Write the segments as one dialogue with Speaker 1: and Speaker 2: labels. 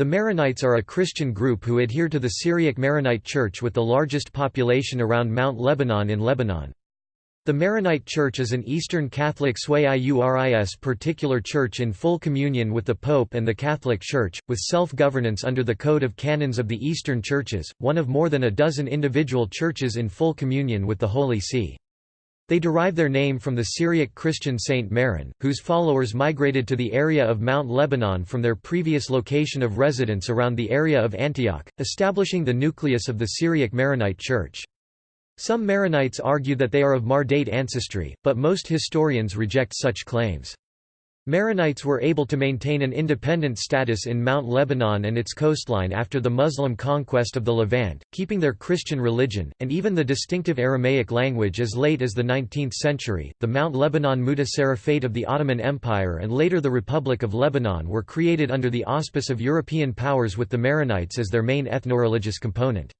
Speaker 1: The Maronites are a Christian group who adhere to the Syriac Maronite Church with the largest population around Mount Lebanon in Lebanon. The Maronite Church is an Eastern Catholic Sui Iuris particular church in full communion with the Pope and the Catholic Church, with self-governance under the Code of Canons of the Eastern Churches, one of more than a dozen individual churches in full communion with the Holy See. They derive their name from the Syriac Christian saint Maron, whose followers migrated to the area of Mount Lebanon from their previous location of residence around the area of Antioch, establishing the nucleus of the Syriac Maronite Church. Some Maronites argue that they are of Mardaite ancestry, but most historians reject such claims. Maronites were able to maintain an independent status in Mount Lebanon and its coastline after the Muslim conquest of the Levant, keeping their Christian religion, and even the distinctive Aramaic language as late as the 19th century. The Mount Lebanon Mutasarrifate of the Ottoman Empire and later the Republic of Lebanon were created under the auspice of European powers with the Maronites as their main ethnoreligious component.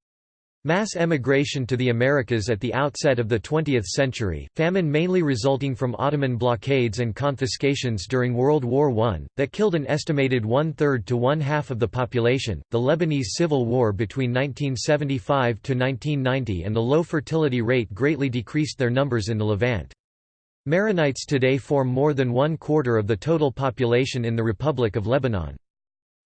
Speaker 1: Mass emigration to the Americas at the outset of the 20th century, famine mainly resulting from Ottoman blockades and confiscations during World War I, that killed an estimated one-third to one-half of the population, the Lebanese Civil War between 1975 to 1990 and the low fertility rate greatly decreased their numbers in the Levant. Maronites today form more than one-quarter of the total population in the Republic of Lebanon.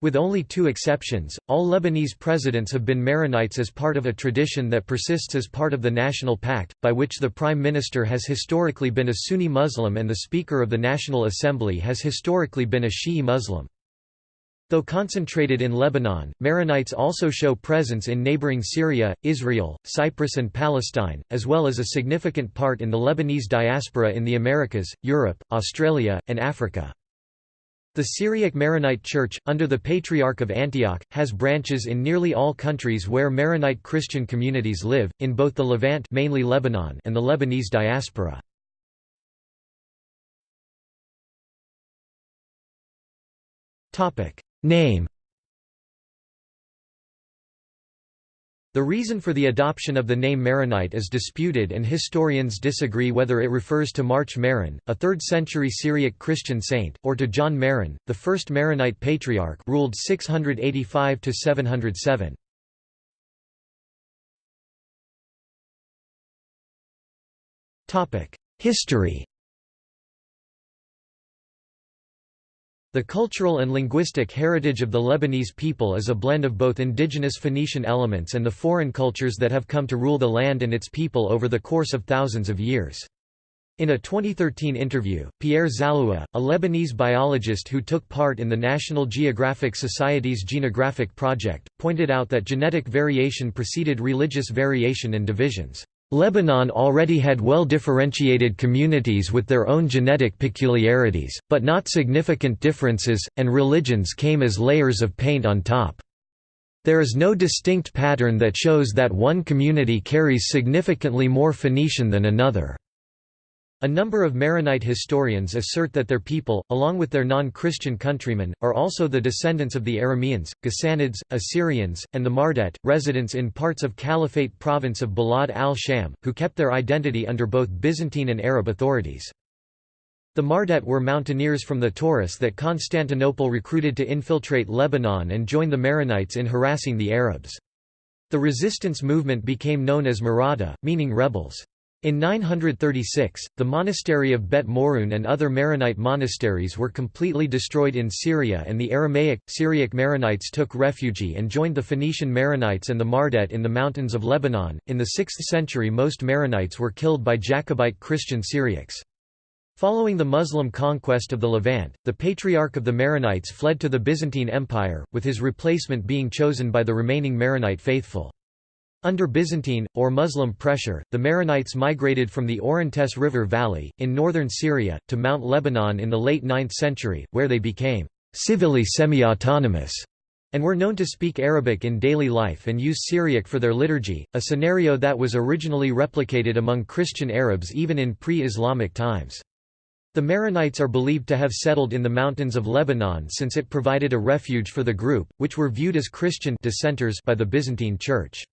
Speaker 1: With only two exceptions, all Lebanese presidents have been Maronites as part of a tradition that persists as part of the National Pact, by which the Prime Minister has historically been a Sunni Muslim and the Speaker of the National Assembly has historically been a Shi'i Muslim. Though concentrated in Lebanon, Maronites also show presence in neighboring Syria, Israel, Cyprus and Palestine, as well as a significant part in the Lebanese diaspora in the Americas, Europe, Australia, and Africa. The Syriac Maronite Church, under the Patriarch of Antioch, has branches in nearly all countries where Maronite Christian communities live, in both the Levant mainly Lebanon and the Lebanese diaspora. Name The reason for the adoption of the name Maronite is disputed and historians disagree whether it refers to March Maron, a 3rd-century Syriac Christian saint, or to John Maron, the first Maronite patriarch ruled 685–707. History The cultural and linguistic heritage of the Lebanese people is a blend of both indigenous Phoenician elements and the foreign cultures that have come to rule the land and its people over the course of thousands of years. In a 2013 interview, Pierre Zalloua, a Lebanese biologist who took part in the National Geographic Society's Genographic project, pointed out that genetic variation preceded religious variation and divisions. Lebanon already had well-differentiated communities with their own genetic peculiarities, but not significant differences, and religions came as layers of paint on top. There is no distinct pattern that shows that one community carries significantly more Phoenician than another. A number of Maronite historians assert that their people, along with their non-Christian countrymen, are also the descendants of the Arameans, Ghassanids, Assyrians, and the Mardaite, residents in parts of Caliphate province of Balad al-Sham, who kept their identity under both Byzantine and Arab authorities. The Mardaite were mountaineers from the Taurus that Constantinople recruited to infiltrate Lebanon and join the Maronites in harassing the Arabs. The resistance movement became known as Marada, meaning rebels. In 936, the monastery of Bet Morun and other Maronite monasteries were completely destroyed in Syria and the Aramaic, Syriac Maronites took refuge and joined the Phoenician Maronites and the Mardaite in the mountains of Lebanon. In the 6th century most Maronites were killed by Jacobite Christian Syriacs. Following the Muslim conquest of the Levant, the Patriarch of the Maronites fled to the Byzantine Empire, with his replacement being chosen by the remaining Maronite faithful. Under Byzantine, or Muslim pressure, the Maronites migrated from the Orontes River Valley, in northern Syria, to Mount Lebanon in the late 9th century, where they became civilly semi-autonomous and were known to speak Arabic in daily life and use Syriac for their liturgy, a scenario that was originally replicated among Christian Arabs even in pre-Islamic times. The Maronites are believed to have settled in the mountains of Lebanon since it provided a refuge for the group, which were viewed as Christian dissenters by the Byzantine Church.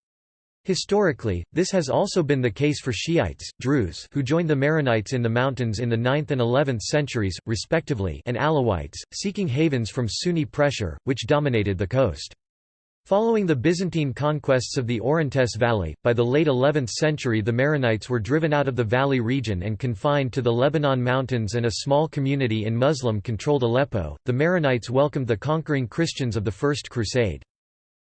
Speaker 1: Historically, this has also been the case for Shiites, Druze who joined the Maronites in the mountains in the 9th and 11th centuries, respectively and Alawites, seeking havens from Sunni pressure, which dominated the coast. Following the Byzantine conquests of the Orontes Valley, by the late 11th century the Maronites were driven out of the valley region and confined to the Lebanon mountains and a small community in Muslim-controlled Aleppo. The Maronites welcomed the conquering Christians of the First Crusade.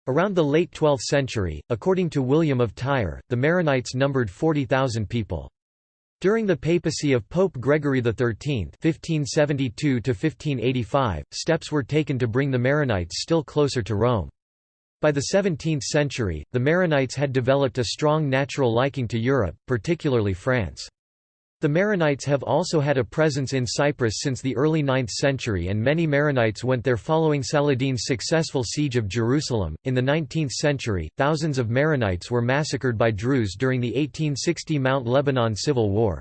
Speaker 1: Around the late 12th century, according to William of Tyre, the Maronites numbered 40,000 people. During the papacy of Pope Gregory XIII (1572–1585), steps were taken to bring the Maronites still closer to Rome. By the 17th century, the Maronites had developed a strong natural liking to Europe, particularly France. The Maronites have also had a presence in Cyprus since the early 9th century, and many Maronites went there following Saladin's successful siege of Jerusalem. In the 19th century, thousands of Maronites were massacred by Druze during the 1860 Mount Lebanon Civil War.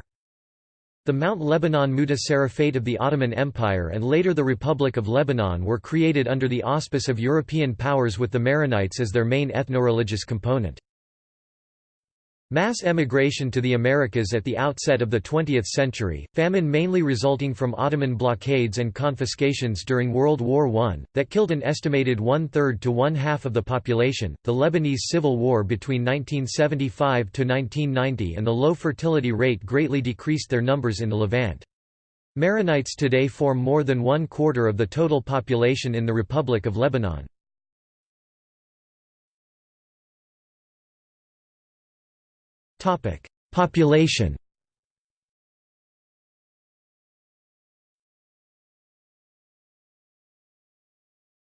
Speaker 1: The Mount Lebanon Mutasarrifate of the Ottoman Empire and later the Republic of Lebanon were created under the auspice of European powers with the Maronites as their main ethno-religious component. Mass emigration to the Americas at the outset of the 20th century, famine mainly resulting from Ottoman blockades and confiscations during World War I, that killed an estimated one-third to one-half of the population, the Lebanese Civil War between 1975 to 1990 and the low fertility rate greatly decreased their numbers in the Levant. Maronites today form more than one quarter of the total population in the Republic of Lebanon. Topic: Population.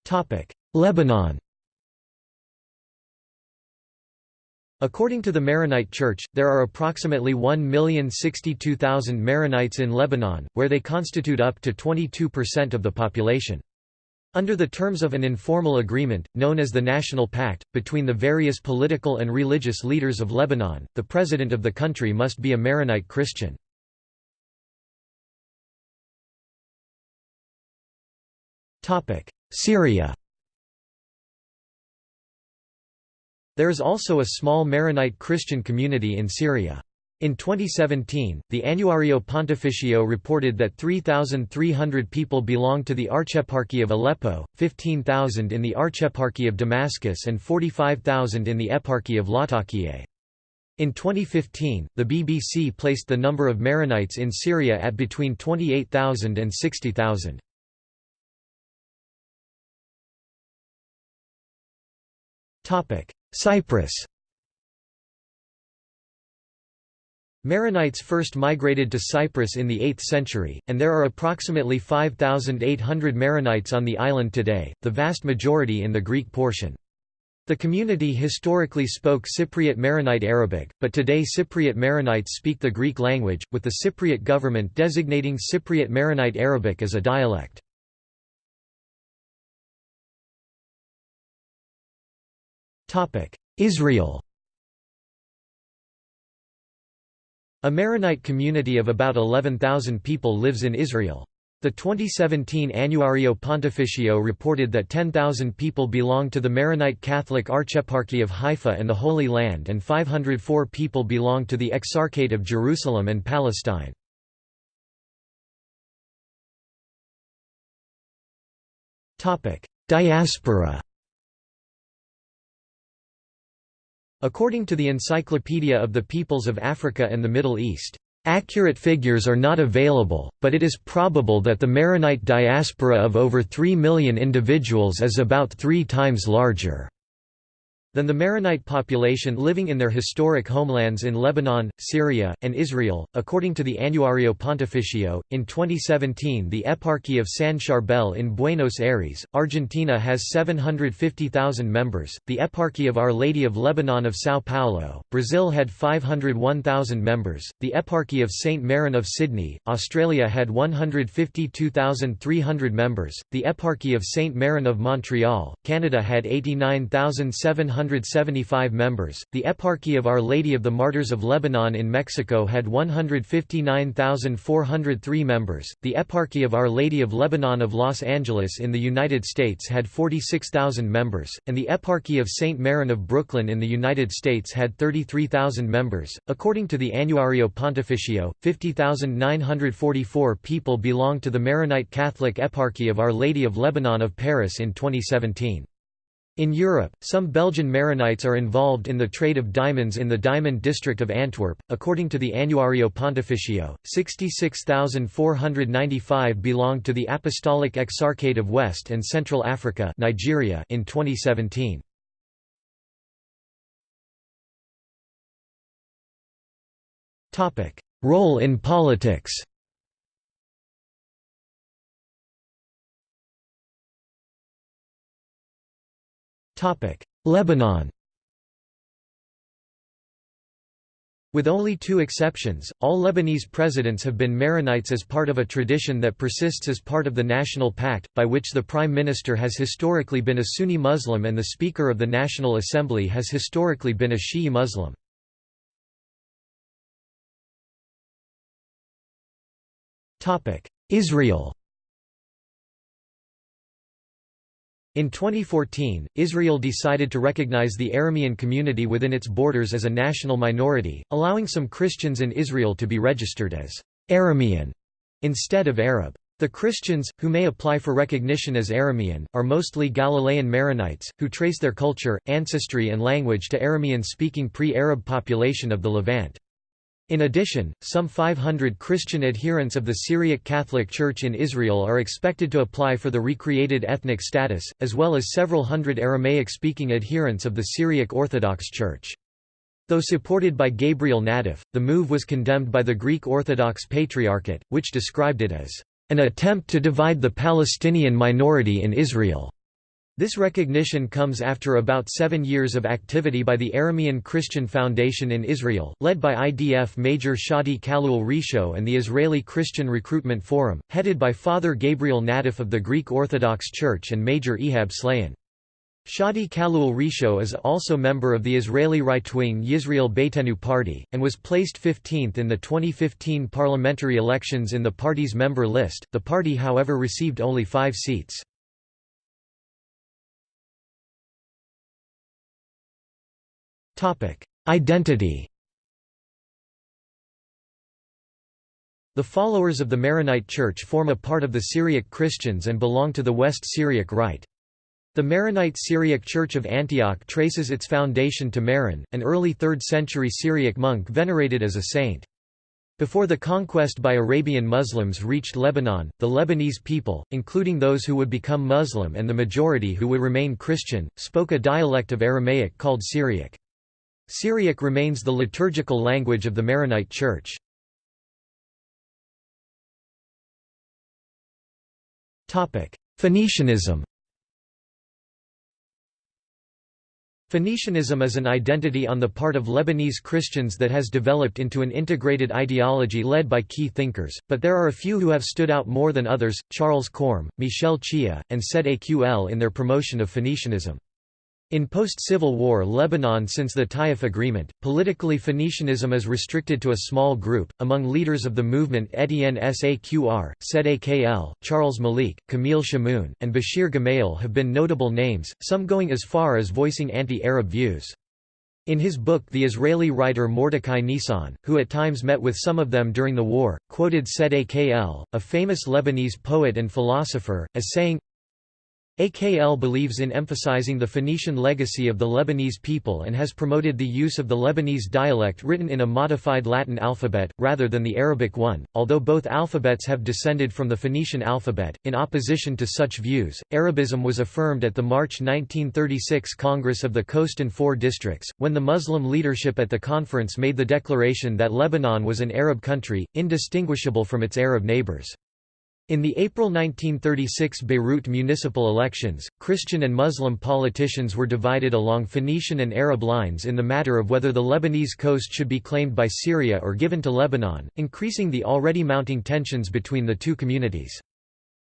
Speaker 1: Topic: Lebanon. According to the Maronite Church, there are approximately 1,062,000 Maronites in Lebanon, where they constitute up to 22% of the population. Under the terms of an informal agreement, known as the National Pact, between the various political and religious leaders of Lebanon, the president of the country must be a Maronite Christian. Syria There is also a small Maronite Christian community in Syria. In 2017, the Annuario Pontificio reported that 3,300 people belong to the Archeparchy of Aleppo, 15,000 in the Archeparchy of Damascus and 45,000 in the Eparchy of Latakia. In 2015, the BBC placed the number of Maronites in Syria at between 28,000 and 60,000. Cyprus Maronites first migrated to Cyprus in the 8th century, and there are approximately 5,800 Maronites on the island today, the vast majority in the Greek portion. The community historically spoke Cypriot Maronite Arabic, but today Cypriot Maronites speak the Greek language, with the Cypriot government designating Cypriot Maronite Arabic as a dialect. Israel A Maronite community of about 11,000 people lives in Israel. The 2017 Annuario Pontificio reported that 10,000 people belong to the Maronite Catholic Archeparchy of Haifa and the Holy Land and 504 people belong to the Exarchate of Jerusalem and Palestine. Diaspora According to the Encyclopedia of the Peoples of Africa and the Middle East, Accurate figures are not available, but it is probable that the Maronite diaspora of over 3 million individuals is about three times larger than the Maronite population living in their historic homelands in Lebanon, Syria, and Israel. According to the Annuario Pontificio, in 2017 the Eparchy of San Charbel in Buenos Aires, Argentina has 750,000 members, the Eparchy of Our Lady of Lebanon of São Paulo, Brazil had 501,000 members, the Eparchy of St. Maron of Sydney, Australia had 152,300 members, the Eparchy of St. Maron of Montreal, Canada had 89,700 175 members. The Eparchy of Our Lady of the Martyrs of Lebanon in Mexico had 159,403 members. The Eparchy of Our Lady of Lebanon of Los Angeles in the United States had 46,000 members, and the Eparchy of St. Maron of Brooklyn in the United States had 33,000 members. According to the Annuario Pontificio, 50,944 people belong to the Maronite Catholic Eparchy of Our Lady of Lebanon of Paris in 2017. In Europe, some Belgian Maronites are involved in the trade of diamonds in the Diamond District of Antwerp. According to the Annuario Pontificio, 66,495 belonged to the Apostolic Exarchate of West and Central Africa Nigeria in 2017. Role in politics Lebanon. With only two exceptions, all Lebanese presidents have been Maronites as part of a tradition that persists as part of the National Pact, by which the Prime Minister has historically been a Sunni Muslim and the Speaker of the National Assembly has historically been a Shi'i Muslim. Israel In 2014, Israel decided to recognize the Aramean community within its borders as a national minority, allowing some Christians in Israel to be registered as Aramean instead of Arab. The Christians, who may apply for recognition as Aramean, are mostly Galilean Maronites, who trace their culture, ancestry and language to Aramean-speaking pre-Arab population of the Levant. In addition, some 500 Christian adherents of the Syriac Catholic Church in Israel are expected to apply for the recreated ethnic status, as well as several hundred Aramaic-speaking adherents of the Syriac Orthodox Church. Though supported by Gabriel Naddaf, the move was condemned by the Greek Orthodox Patriarchate, which described it as an attempt to divide the Palestinian minority in Israel. This recognition comes after about seven years of activity by the Aramean Christian Foundation in Israel, led by IDF Major Shadi Khalul Risho and the Israeli Christian Recruitment Forum, headed by Father Gabriel Naddaf of the Greek Orthodox Church and Major Ehab Slayan. Shadi Khalul Risho is also a member of the Israeli right-wing Yisrael Beiteinu party, and was placed 15th in the 2015 parliamentary elections in the party's member list. The party however received only five seats. Identity The followers of the Maronite Church form a part of the Syriac Christians and belong to the West Syriac Rite. The Maronite Syriac Church of Antioch traces its foundation to Maron, an early 3rd century Syriac monk venerated as a saint. Before the conquest by Arabian Muslims reached Lebanon, the Lebanese people, including those who would become Muslim and the majority who would remain Christian, spoke a dialect of Aramaic called Syriac. Syriac remains the liturgical language of the Maronite Church. Phoenicianism Phoenicianism is an identity on the part of Lebanese Christians that has developed into an integrated ideology led by key thinkers, but there are a few who have stood out more than others, Charles Corm, Michel Chiha, and Said Aql in their promotion of Phoenicianism. In post-Civil War Lebanon since the Taif Agreement, politically Phoenicianism is restricted to a small group. Among leaders of the movement Etienne Saqr, Said Akl, Charles Malik, Camille Chamoun, and Bashir Gemayel have been notable names, some going as far as voicing anti-Arab views. In his book the Israeli writer Mordecai Nisan, who at times met with some of them during the war, quoted Said Akl, a famous Lebanese poet and philosopher, as saying, AKL believes in emphasizing the Phoenician legacy of the Lebanese people and has promoted the use of the Lebanese dialect written in a modified Latin alphabet, rather than the Arabic one, although both alphabets have descended from the Phoenician alphabet. In opposition to such views, Arabism was affirmed at the March 1936 Congress of the Coast and Four Districts, when the Muslim leadership at the conference made the declaration that Lebanon was an Arab country, indistinguishable from its Arab neighbors. In the April 1936 Beirut municipal elections, Christian and Muslim politicians were divided along Phoenician and Arab lines in the matter of whether the Lebanese coast should be claimed by Syria or given to Lebanon, increasing the already mounting tensions between the two communities.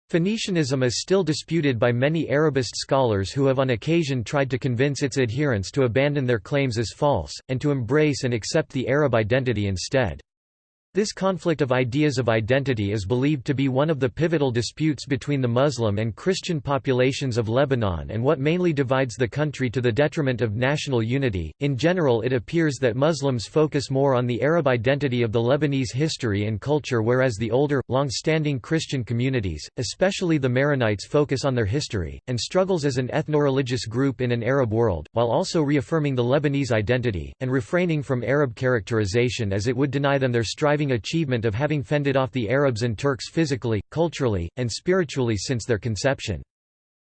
Speaker 1: Phoenicianism is still disputed by many Arabist scholars who have on occasion tried to convince its adherents to abandon their claims as false, and to embrace and accept the Arab identity instead. This conflict of ideas of identity is believed to be one of the pivotal disputes between the Muslim and Christian populations of Lebanon and what mainly divides the country to the detriment of national unity. In general, it appears that Muslims focus more on the Arab identity of the Lebanese history and culture, whereas the older, long standing Christian communities, especially the Maronites, focus on their history, and struggles as an ethno-religious group in an Arab world, while also reaffirming the Lebanese identity, and refraining from Arab characterization as it would deny them their striving achievement of having fended off the Arabs and Turks physically, culturally, and spiritually since their conception.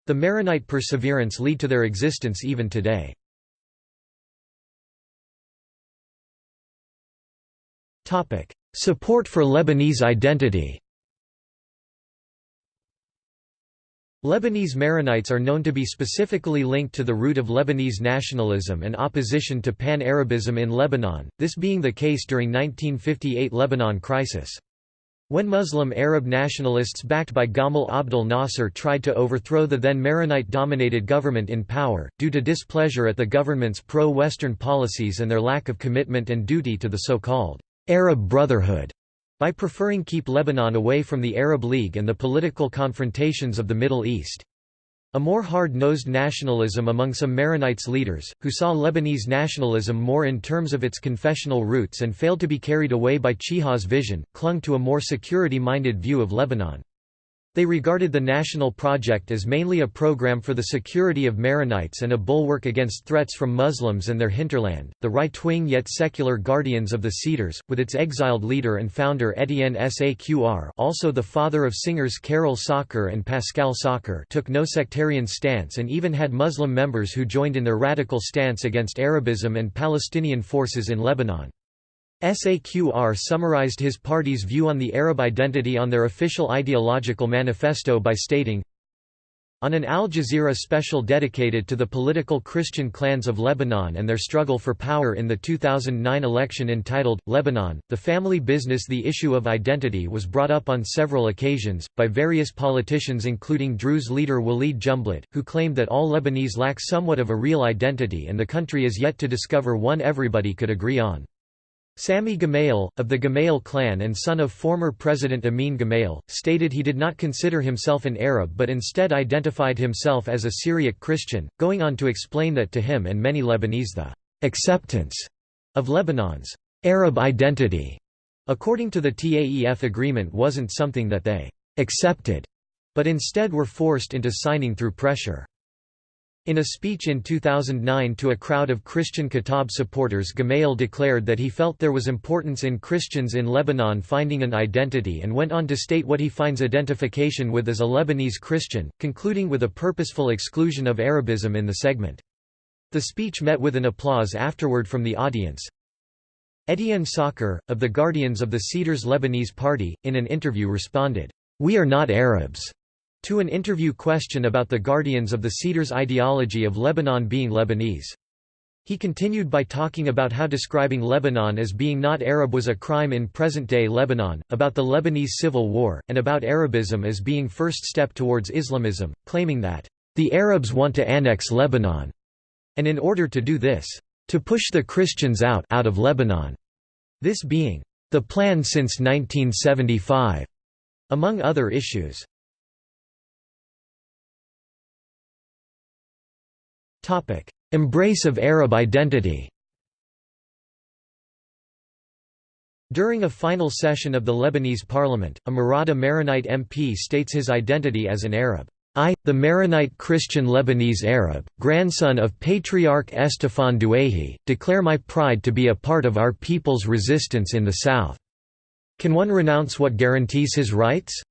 Speaker 1: The Maronite perseverance lead to their existence even today. Support for Lebanese identity Lebanese Maronites are known to be specifically linked to the root of Lebanese nationalism and opposition to pan-Arabism in Lebanon, this being the case during 1958 Lebanon crisis. When Muslim Arab nationalists backed by Gamal Abdel Nasser tried to overthrow the then Maronite-dominated government in power, due to displeasure at the government's pro-Western policies and their lack of commitment and duty to the so-called Arab Brotherhood, by preferring to keep Lebanon away from the Arab League and the political confrontations of the Middle East. A more hard-nosed nationalism among some Maronites leaders, who saw Lebanese nationalism more in terms of its confessional roots and failed to be carried away by Chehab's vision, clung to a more security-minded view of Lebanon. They regarded the National Project as mainly a program for the security of Maronites and a bulwark against threats from Muslims and their hinterland. The right wing yet secular Guardians of the Cedars, with its exiled leader and founder Etienne Saqr, also the father of singers Carol Saqr and Pascal Saqr, took no sectarian stance and even had Muslim members who joined in their radical stance against Arabism and Palestinian forces in Lebanon. SAQR summarized his party's view on the Arab identity on their official ideological manifesto by stating, on an Al Jazeera special dedicated to the political Christian clans of Lebanon and their struggle for power in the 2009 election entitled, Lebanon, the family business The issue of identity was brought up on several occasions, by various politicians including Druze leader Walid Jumblatt, who claimed that all Lebanese lack somewhat of a real identity and the country is yet to discover one everybody could agree on. Sami Gemayel, of the Gemayel clan and son of former President Amin Gemayel, stated he did not consider himself an Arab but instead identified himself as a Syriac Christian, going on to explain that to him and many Lebanese the acceptance of Lebanon's Arab identity, according to the Taif agreement wasn't something that they accepted, but instead were forced into signing through pressure. In a speech in 2009 to a crowd of Christian Kataib supporters Gemayel declared that he felt there was importance in Christians in Lebanon finding an identity and went on to state what he finds identification with as a Lebanese Christian, concluding with a purposeful exclusion of Arabism in the segment. The speech met with an applause afterward from the audience. Etienne Saqr, of the Guardians of the Cedars Lebanese Party, in an interview responded, "'We are not Arabs' to an interview question about the Guardians of the Cedars ideology of Lebanon being Lebanese. He continued by talking about how describing Lebanon as being not Arab was a crime in present-day Lebanon, about the Lebanese civil war, and about Arabism as being first step towards Islamism, claiming that, "...the Arabs want to annex Lebanon," and in order to do this, "...to push the Christians out, out of Lebanon," this being, "...the plan since 1975," among other issues. Embrace of Arab identity During a final session of the Lebanese parliament, a Marada Maronite MP states his identity as an Arab. I, the Maronite Christian Lebanese Arab, grandson of Patriarch Estefan Douaihi, declare my pride to be a part of our people's resistance in the south. Can one renounce what guarantees his rights?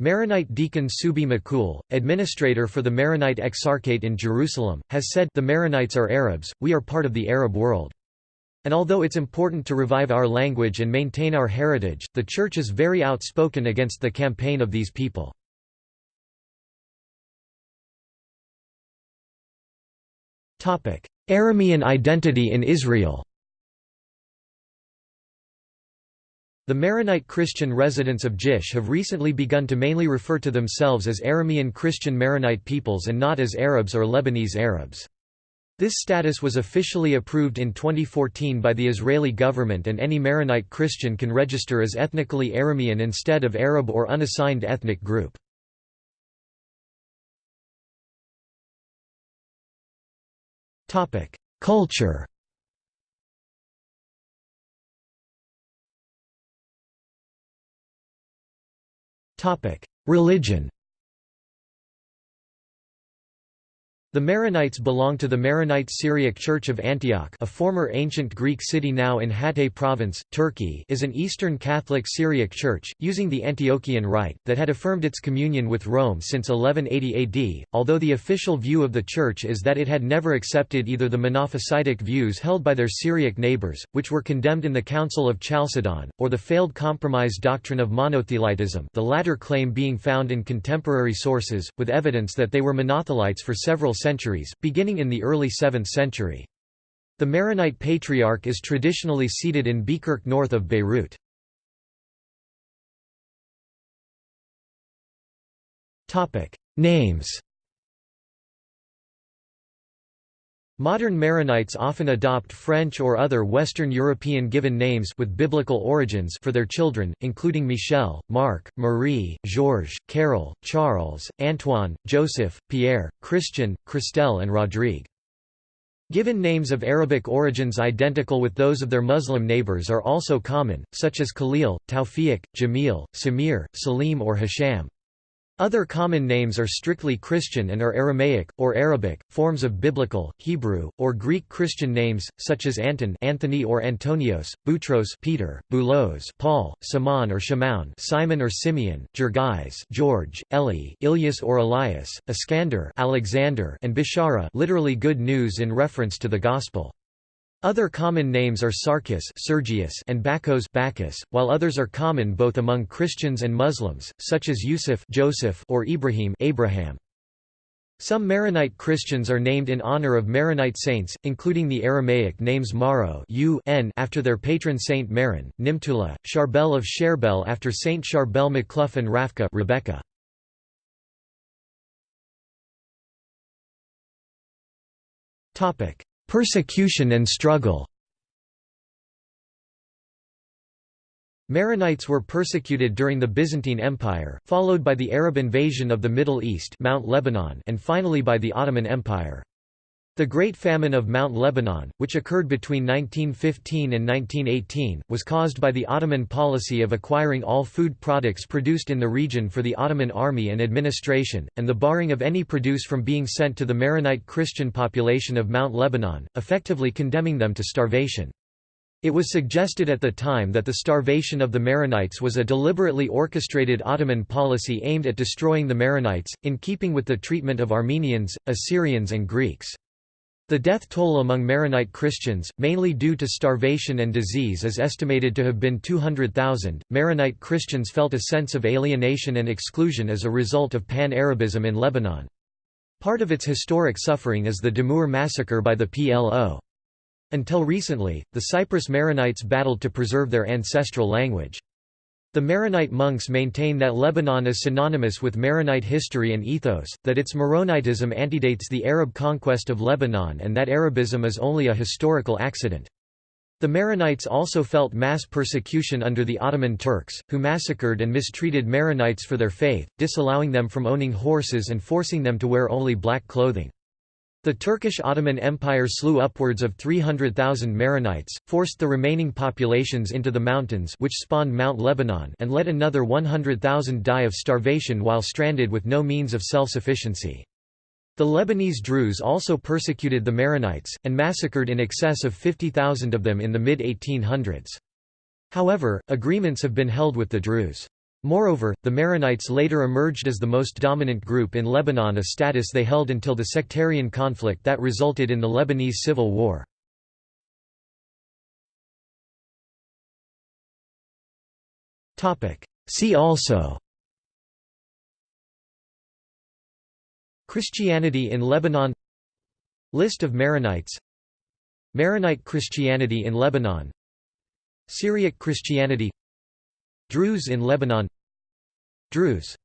Speaker 1: Maronite deacon Sobhi Makhoul, administrator for the Maronite Exarchate in Jerusalem, has said, The Maronites are Arabs, we are part of the Arab world. And although it's important to revive our language and maintain our heritage, the Church is very outspoken against the campaign of these people. Aramean identity in Israel The Maronite Christian residents of Jish have recently begun to mainly refer to themselves as Aramean Christian Maronite peoples and not as Arabs or Lebanese Arabs. This status was officially approved in 2014 by the Israeli government and any Maronite Christian can register as ethnically Aramean instead of Arab or unassigned ethnic group. Culture Religion The Maronites belong to the Maronite Syriac Church of Antioch a former ancient Greek city now in Hatay province, Turkey is an Eastern Catholic Syriac church, using the Antiochian Rite, that had affirmed its communion with Rome since 1180 AD, although the official view of the church is that it had never accepted either the Monophysitic views held by their Syriac neighbors, which were condemned in the Council of Chalcedon, or the failed compromise doctrine of monothelitism the latter claim being found in contemporary sources, with evidence that they were monothelites for several centuries, beginning in the early 7th century. The Maronite Patriarch is traditionally seated in Bkerke north of Beirut. Names Modern Maronites often adopt French or other Western European given names with biblical origins for their children, including Michel, Marc, Marie, Georges, Carol, Charles, Antoine, Joseph, Pierre, Christian, Christelle and Rodrigue. Given names of Arabic origins identical with those of their Muslim neighbors are also common, such as Khalil, Tawfiq, Jamil, Samir, Salim or Hisham. Other common names are strictly Christian and are Aramaic, or Arabic, forms of Biblical, Hebrew, or Greek Christian names, such as Anton Anthony or Antonios, Boutros Peter, Boulos Paul, Simon or Shimon Simon or Simeon, Gergais George, Eli Ilyas or Elias, Iskander Alexander and Bishara literally good news in reference to the Gospel. Other common names are Sarkis Sergius and Bacchos Bacchus, while others are common both among Christians and Muslims, such as Yusuf Joseph or Ibrahim Abraham. Some Maronite Christians are named in honor of Maronite saints, including the Aramaic names Maro after their patron saint Maron, Nimtula, Charbel of Sherbel after Saint Charbel Makhlouf and Rafka Rebecca. Topic: Persecution and struggle Maronites were persecuted during the Byzantine Empire, followed by the Arab invasion of the Middle East Mount Lebanon and finally by the Ottoman Empire. The Great Famine of Mount Lebanon, which occurred between 1915 and 1918, was caused by the Ottoman policy of acquiring all food products produced in the region for the Ottoman army and administration, and the barring of any produce from being sent to the Maronite Christian population of Mount Lebanon, effectively condemning them to starvation. It was suggested at the time that the starvation of the Maronites was a deliberately orchestrated Ottoman policy aimed at destroying the Maronites, in keeping with the treatment of Armenians, Assyrians and Greeks. The death toll among Maronite Christians, mainly due to starvation and disease is estimated to have been 200,000. Maronite Christians felt a sense of alienation and exclusion as a result of pan-Arabism in Lebanon. Part of its historic suffering is the Damour massacre by the PLO. Until recently, the Cyprus Maronites battled to preserve their ancestral language. The Maronite monks maintain that Lebanon is synonymous with Maronite history and ethos, that its Maronitism antedates the Arab conquest of Lebanon and that Arabism is only a historical accident. The Maronites also felt mass persecution under the Ottoman Turks, who massacred and mistreated Maronites for their faith, disallowing them from owning horses and forcing them to wear only black clothing. The Turkish Ottoman Empire slew upwards of 300,000 Maronites, forced the remaining populations into the mountains which spawned Mount Lebanon and let another 100,000 die of starvation while stranded with no means of self-sufficiency. The Lebanese Druze also persecuted the Maronites, and massacred in excess of 50,000 of them in the mid-1800s. However, agreements have been held with the Druze. Moreover, the Maronites later emerged as the most dominant group in Lebanon a status they held until the sectarian conflict that resulted in the Lebanese Civil War. See also Christianity in Lebanon List of Maronites Maronite Christianity in Lebanon Syriac Christianity Druze in Lebanon. Druze